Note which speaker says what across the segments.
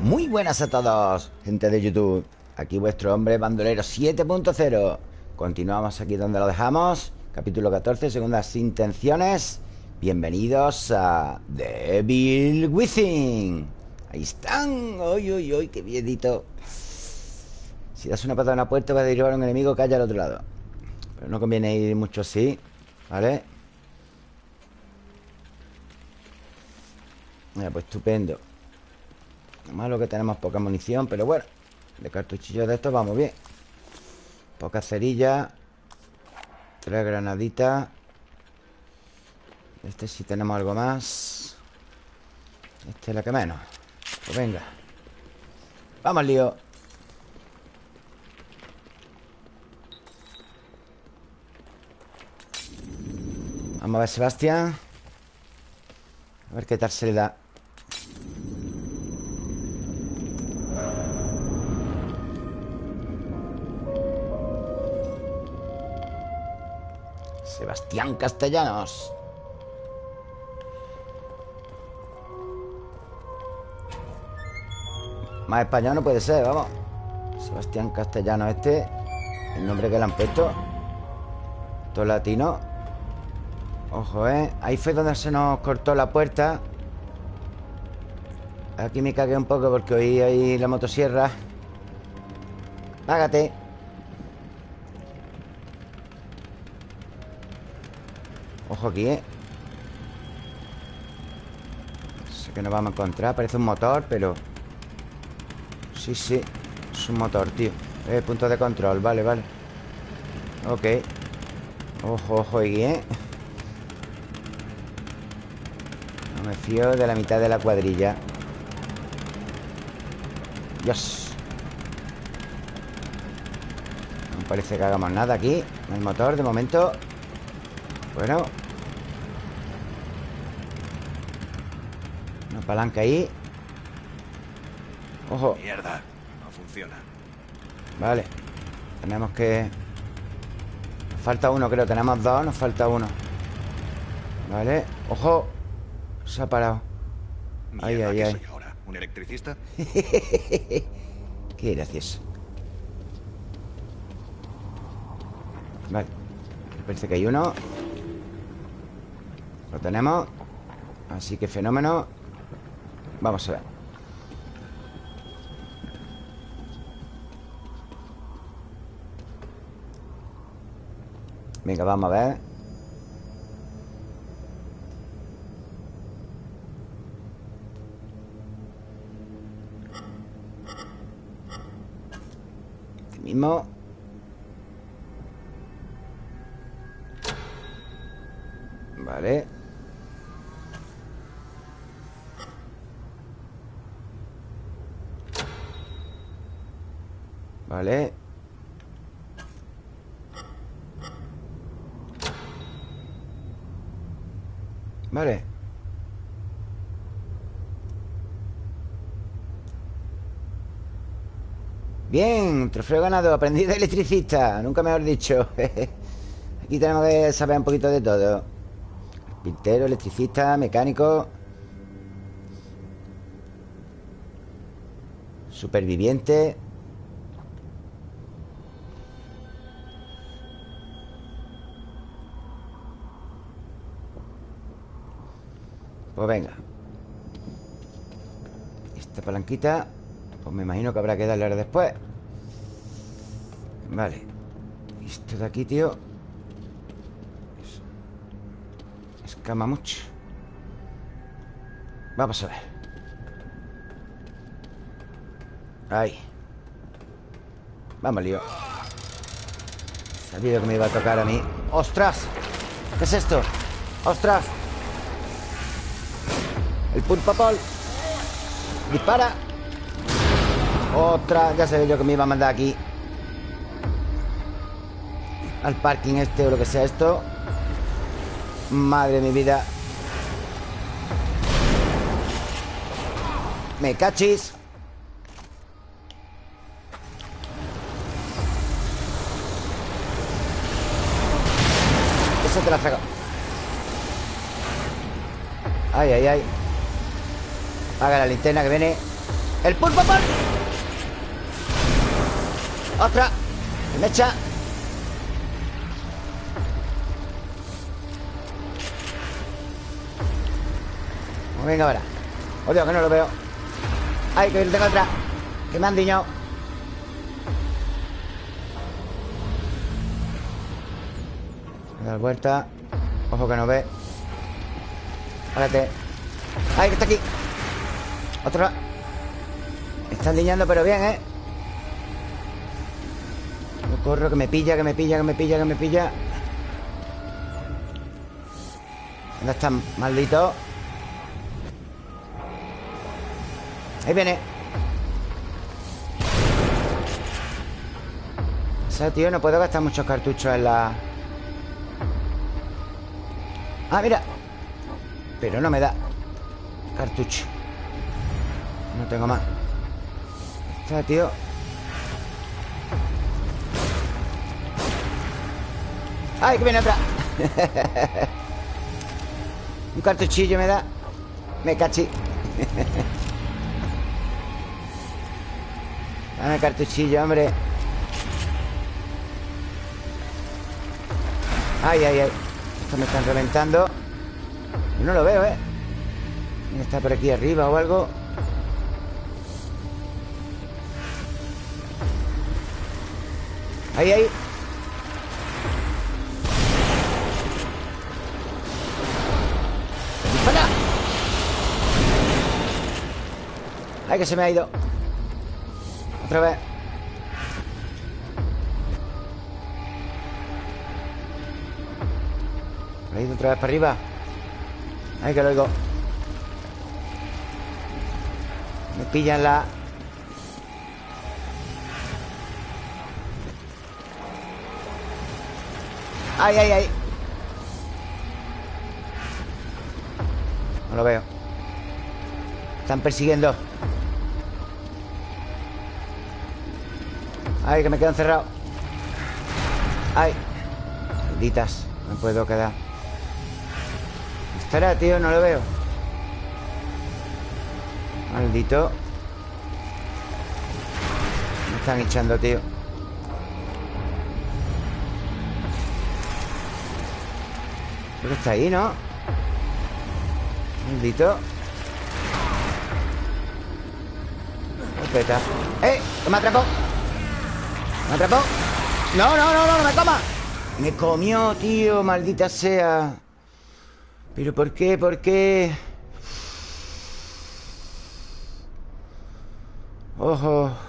Speaker 1: Muy buenas a todos, gente de YouTube. Aquí vuestro hombre bandolero 7.0 Continuamos aquí donde lo dejamos. Capítulo 14, segundas intenciones. Bienvenidos a Devil Within. Ahí están. ¡Uy, uy, uy! ¡Qué bienito! Si das una patada en la puerta Vas a derribar a un enemigo que haya al otro lado. Pero no conviene ir mucho así ¿Vale? Mira, pues estupendo Malo que tenemos poca munición Pero bueno, de cartuchillos de estos vamos bien. Poca cerilla Tres granaditas. Este sí tenemos algo más. Este es la que menos. Pues venga Vamos, lío. Vamos a ver, Sebastián. A ver qué tal se le da Sebastián Castellanos Más español no puede ser, vamos. Sebastián Castellanos este El nombre que le han puesto. Todo latino. Ojo, ¿eh? Ahí fue donde se nos cortó la puerta. Aquí me cagué un poco porque oí ahí la motosierra. Págate Ojo aquí, ¿eh? Sé que nos vamos a encontrar Parece un motor, pero... Sí, sí Es un motor, tío. Eh, punto de control, vale, vale. Ok. Ojo, ojo aquí, ¿eh? No me fío de la mitad de la cuadrilla. Dios No parece que hagamos nada aquí El motor, de momento Bueno. Una palanca ahí. Ojo.
Speaker 2: Mierda, no funciona.
Speaker 1: Vale. Tenemos que... Nos falta uno, creo. Tenemos dos, nos falta uno. Vale. Ojo. Se ha parado. Ay, ay,
Speaker 2: ¿qué
Speaker 1: ay?
Speaker 2: ¿Un electricista?
Speaker 1: Qué gracioso. Vale. Parece que hay uno Tenemos. Así que fenómeno. Vamos a ver. Venga, vamos a ver. Mismo. Vale Vale Vale Bien, trofeo ganado Aprendí de electricista Nunca mejor dicho. Aquí tenemos que saber un poquito de todo. Pintero, electricista, mecánico. Superviviente Pues venga. Esta palanquita Pues me imagino que habrá que darle ahora después. Vale. Esto de aquí, tío. Escama mucho. Vamos a ver. Ahí. Vamos, lío. Sabía que me iba a tocar a mí. ¡Ostras! ¿Qué es esto? ¡Ostras! El pulpapol Dispara. Otra, ya sé yo que me iba a mandar aquí. Al parking este o lo que sea esto. Madre de mi vida. Me cachis. Eso te la saco Ay, ay, ay Apaga la linterna que viene ¡El pulpo por! ¡Otra! ¡Me echa! Pues venga ahora Oh Dios, que no lo veo ¡Ay, que tengo otra! Que me han diñado dar vuelta Ojo que no ve Párate ¡Ay, que está aquí! Otra. Me están diñando pero bien, ¿eh? Corro, que me pilla, que me pilla, que me pilla, que me pilla. ¿Dónde están, maldito? Ahí viene. O sea, tío, no puedo gastar muchos cartuchos en la... Ah, mira. Pero no me da Cartucho tengo más. Está, tío. ¡Ay, que viene otra! Un cartuchillo me da. Me cachi. Dame cartuchillo, hombre. Ay, ay, ay. Estos me están reventando. No lo veo, ¿eh? ¿Está por aquí arriba o algo? Ahí, ahí ¡Dispara! ¡Ay, que se me ha ido! Otra vez ¿Ha ido otra vez para arriba? Ay, que lo oigo Me pillan la... ¡Ay, ay, ay! No lo veo. Están persiguiendo. Ay, que me quedo encerrado Ay. Malditas No puedo quedar. ¿Estará, tío? No lo veo. Maldito. Me están echando, tío Creo que está ahí, ¿no? Maldito Espeta ¡Eh! ¡Que me atrapó! ¿Me atrapó? No, no, no, no, no me coma Me comió, tío, maldita sea ¿Pero por qué? ¿Por qué? Ojo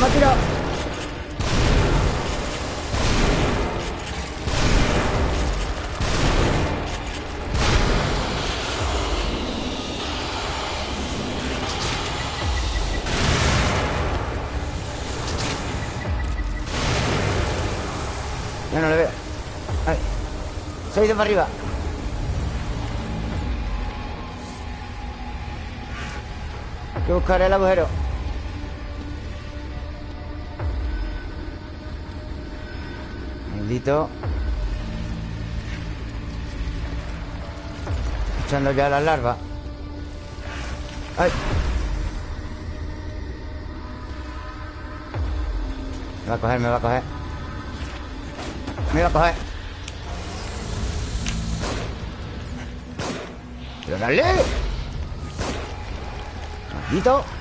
Speaker 1: Me Ya no le veo. Ay. Se ha ido para arriba. Que buscar el agujero Maldito Echando ya las larvas ¡Ay! Me va a coger, me va a coger Me va a coger ¡Pero dale! ¡Maldito!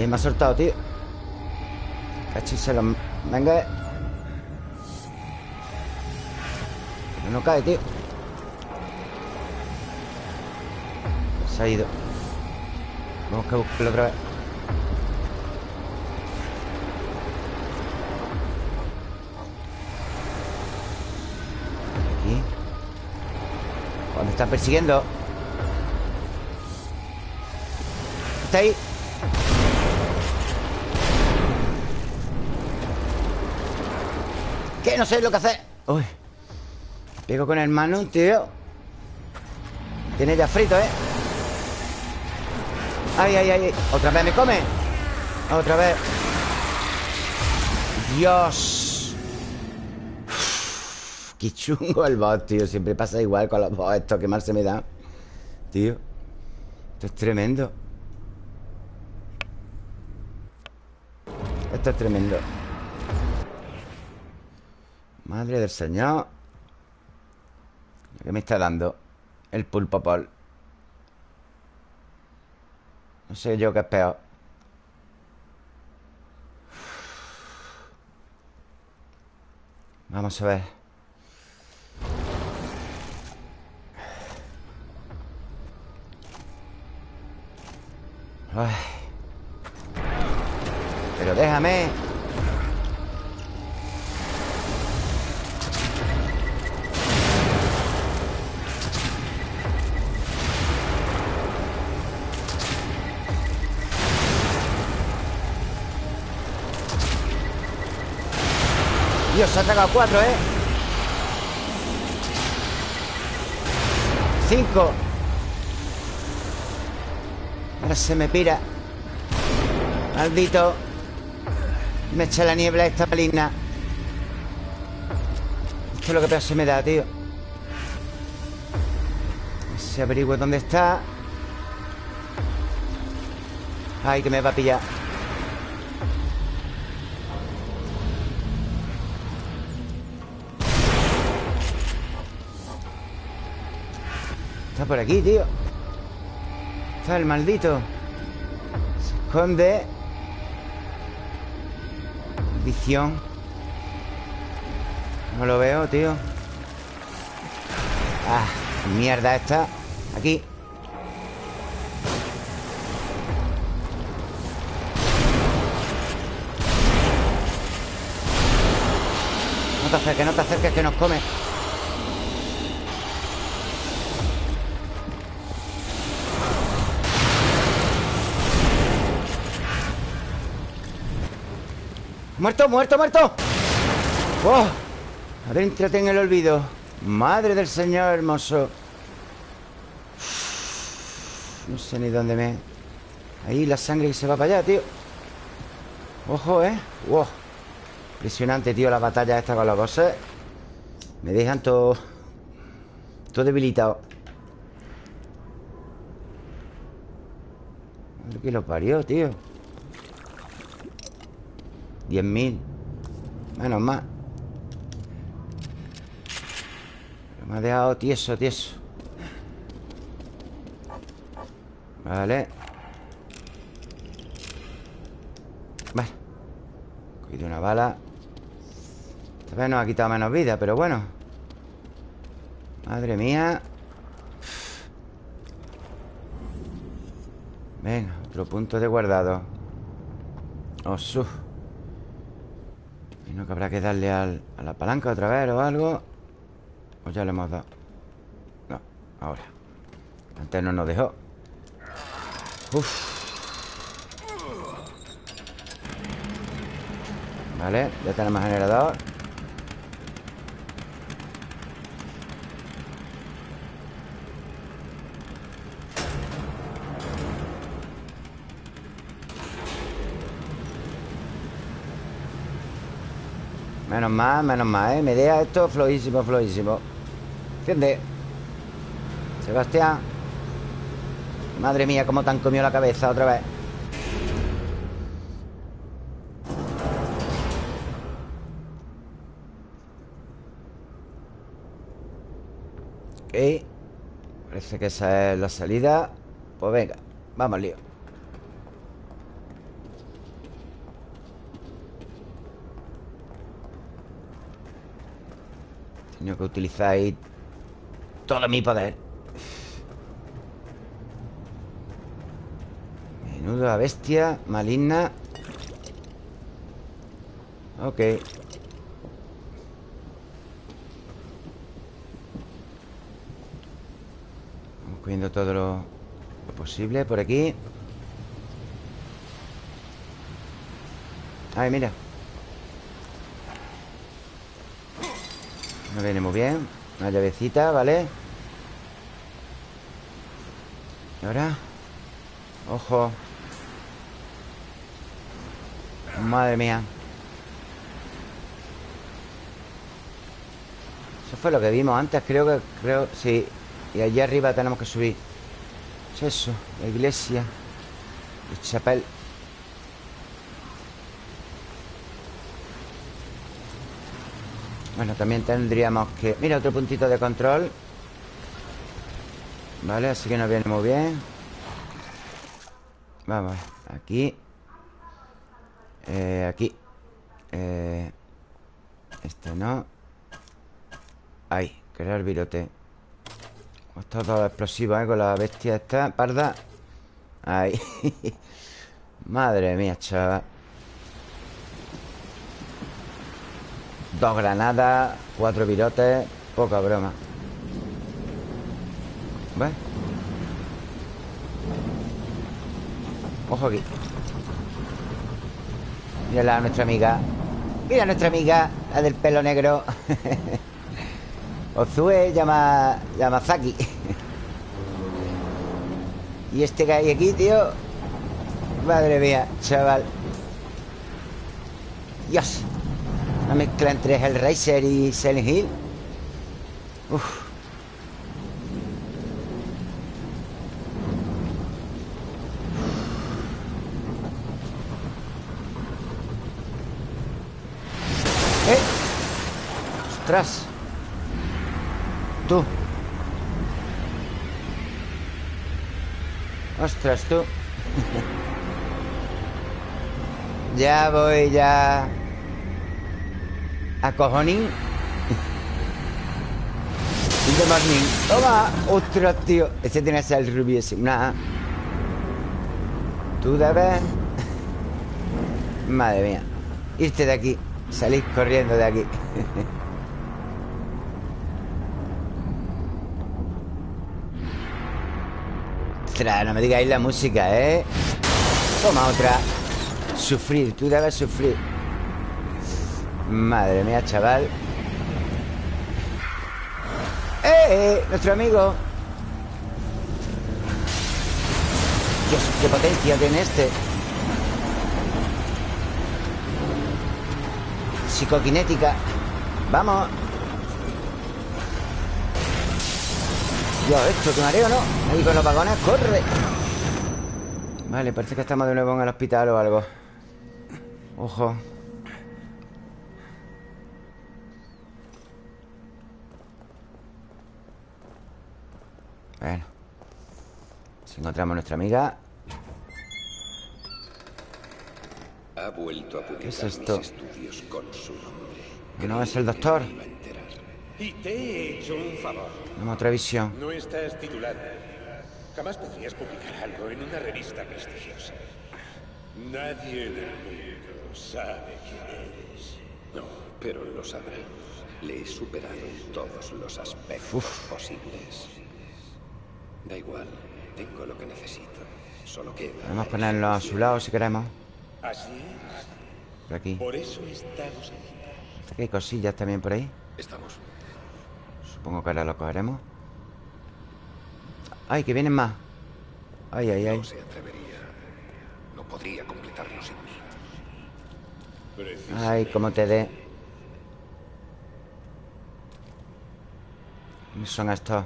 Speaker 1: Eh, me ha soltado, tío. Cachiselo Venga Pero no cae, tío. Se ha ido. Vamos que buscarlo otra vez. Aquí. ¿Dónde están persiguiendo? Está ahí ¿Qué? No sé lo que hacer. Uy. Pego con el mano, tío. Tiene ya frito, ¿eh? Ay, ay, ay. Otra vez me come Otra vez. Dios. Qué chungo el boss, tío. Siempre pasa igual con los boss Esto que mal se me da. Tío. Esto es tremendo. Esto es tremendo Madre del Señor ¿Qué me está dando? El pulpo pol No sé yo qué es peor Vamos a ver Ay. Pero déjame Dios, se ha sacado cuatro, ¿eh? Cinco. Ahora se me pira. Maldito. Me echa la niebla esta maligna Esto es lo que peor se me da, tío. Se averigüe dónde está. Ay, que me va a pillar por aquí, tío. Está el maldito Se esconde Visión. No lo veo, tío. Ah, mierda esta. Aquí. No te acerques, no te acerques que nos come ¡Muerto, muerto, muerto! ¡Oh! Adéntrate en el olvido Madre del Señor hermoso No sé ni dónde me... Ahí la sangre que se va para allá, tío Ojo, ¿eh? ¡Wow! Impresionante, tío, la batalla esta con los bosses Me dejan todo... Todo debilitado ¿Qué lo parió, tío? 10.000 Menos más. Me ha dejado tieso, tieso. Vale. Vale. Cogido una bala. Esta vez nos ha quitado menos vida, pero bueno. Madre mía. Venga, otro punto de guardado. Osu y no que habrá que darle a la palanca otra vez o algo O ya le hemos dado. No, ahora. Antes no nos dejó. Uf. Vale, ya tenemos generador Menos mal, menos mal, ¿eh? Me deja esto flojísimo, flojísimo. ¿Entiendes? Sebastián. Madre mía, cómo te han comido la cabeza otra vez. Ok. Parece que esa es la salida. Pues venga, vamos lío Que utilizar ahí todo mi poder. Menuda bestia maligna. Ok. Vamos cogiendo todo lo, lo posible por aquí. Ay, mira. Me viene muy bien. Una llavecita, ¿vale? Y ahora Ojo. Madre mía. Eso fue lo que vimos antes Creo que... creo Sí. Y allí arriba tenemos que subir. ¿Qué es eso? La iglesia. El chapel Bueno, también tendríamos que... Mira, otro puntito de control. Vale, así que nos viene muy bien. Vamos, aquí. Eh, Aquí. Eh, Este no. Ahí, crear virote. Está todo explosivo, ¿eh? Con la bestia esta, parda. Ahí. Madre mía, chaval Dos granadas Cuatro virotes Poca broma. ¿Ves? Ojo aquí. Mira a nuestra amiga. Mira a nuestra amiga La del pelo negro. Ozue llama Yamazaki Y este que hay aquí, tío Madre mía, chaval. Dios Una mezcla entre Hellraiser y Silent Hill. Uf. ¡Ostras! Tú. ¡Ostras, tú! ya voy, ya... A cojonín morning ¡Toma! ¡Ostras, tío! Este tiene que ser el rubio ese Tú debes... Madre mía Irte de aquí Salís corriendo de aquí no me digáis la música, ¿eh? Toma otra Sufrir, tú debes sufrir Madre mía, chaval ¡Eh! eh nuestro amigo Dios, qué potencia tiene este Psicoquinética Vamos esto, que mareo, ¿no? Ahí con los vagones, ¡corre! Vale, parece que estamos de nuevo en el hospital o algo Ojo Bueno Si encontramos a nuestra amiga
Speaker 3: Ha vuelto a
Speaker 1: ¿Qué es esto?
Speaker 3: con su nombre.
Speaker 1: No es el doctor
Speaker 4: y te he hecho un favor.
Speaker 1: Una otra visión.
Speaker 4: No estás titulado. Jamás podrías publicar algo en una revista prestigiosa. Nadie en el mundo sabe quién eres.
Speaker 3: No, pero lo sabrá. Le he superado en todos los aspectos posibles. Da igual, tengo lo que necesito. Solo queda.
Speaker 1: Podemos ponerlo a su lado si queremos.
Speaker 4: Así es.
Speaker 1: Por aquí.
Speaker 4: Por eso estamos aquí.
Speaker 1: Aquí hay cosillas también por ahí.
Speaker 3: Estamos.
Speaker 1: Supongo que ahora lo cogeremos ¡Ay, que vienen más! ¡Ay, ay, ay!
Speaker 3: No se atrevería. No podría completarlo sin mí.
Speaker 1: ¡Ay, cómo te dé! ¿Qué son estos?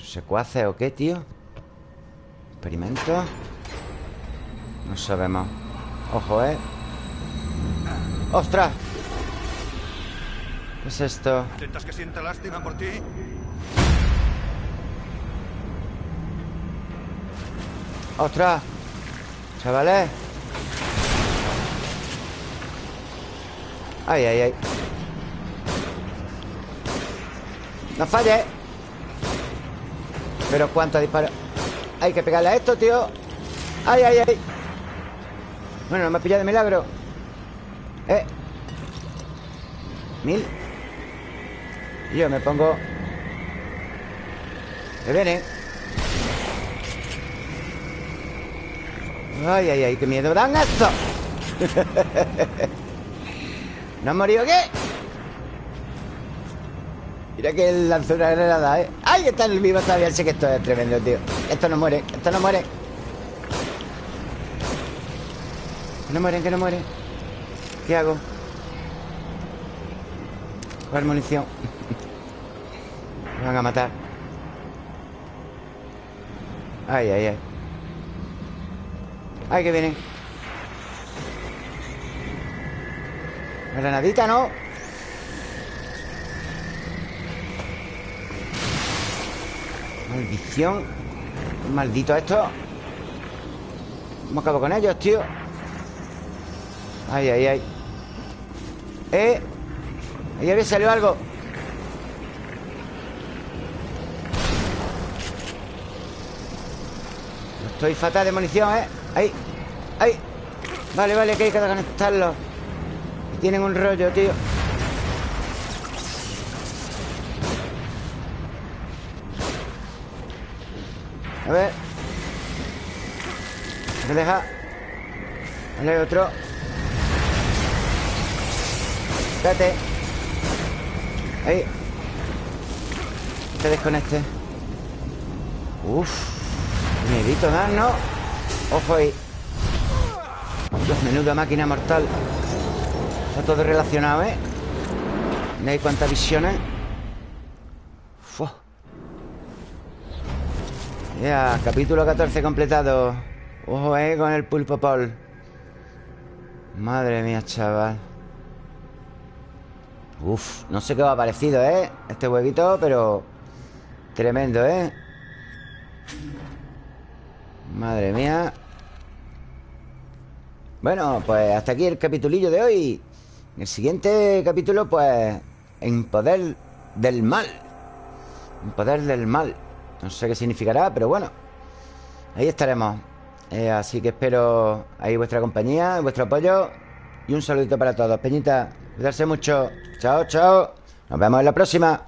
Speaker 1: ¿Secuaces o qué, tío? ¿Experimento? No sabemos Ojo, ¿eh? ¡Ostras! ¿Qué es esto?
Speaker 2: ¿Intentas que sienta lástima por ti?
Speaker 1: ¡Ostras! Chavales Ay, ay, ay ¡No falle! Pero cuánto disparo Hay que pegarle a esto, tío ¡Ay, ay, ay! Bueno, no me ha pillado de milagro Eh Mil yo me pongo... ¡Me viene! ¡Ay, ay, ay! ¡Qué miedo dan esto! ¿No han morido qué? Mira que él lanzó una granada, ¿eh? ¡Ay! Está en el vivo todavía. Sé que esto es tremendo, tío. Esto no muere, esto no muere. Que no mueren, que no mueren. ¿Qué hago? Coger munición. Me van a matar. Ay, ay, ay. Ay, que vienen. Granadita, ¿no? Maldición. Maldito esto. ¿Cómo acabo con ellos, tío? Ay, ay, ay. Eh. Ahí había salido algo. Estoy fatal de munición, ¿eh? Ahí Ahí. Vale, vale, que hay que conectarlo. Tienen un rollo, tío A ver. Me deja Vale, otro. Espérate. Ahí. Te desconecte. Uf. Miedito dar, ¿no? Ojo ahí. Dios, menuda máquina mortal. Está todo relacionado, ¿eh? ¿Veis cuántas visiones? Ya, capítulo 14 completado. Ojo, eh, con el pulpo pol Madre mía, chaval. Uf, no sé qué va parecido, ¿eh? Este huevito, pero Tremendo, ¿eh? Madre mía. Bueno, pues hasta aquí el capitulillo de hoy. En el siguiente capítulo, pues En poder del mal. En poder del mal no sé qué significará, pero bueno Ahí estaremos. Eh, Así que espero ahí vuestra compañía Vuestro apoyo Y un saludito para todos. Peñita, cuidarse mucho. Chao, chao. Nos vemos en la próxima